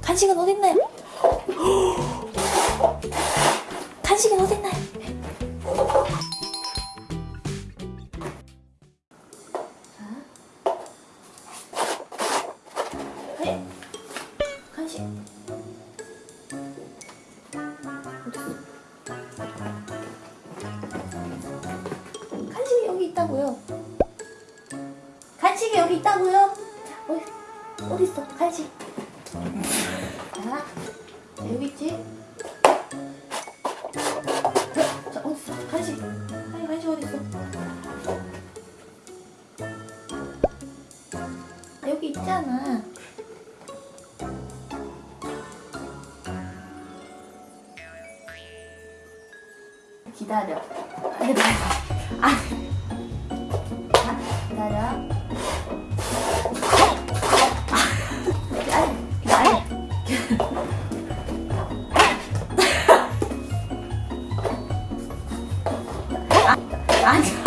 간식은 어딨나요? 간식은 어딨나요? 자. 네. 간식. 어딨어? 간식이 여기 있다고요. 간식이 여기 있다고요. 있어? 간식. 자, 자, 여기 있지? 자, 자, 어디 있어? 간식. 아니, 간식 있어? 아, 여기 있잖아. 기다려. 아, 아, 기다려. عندي.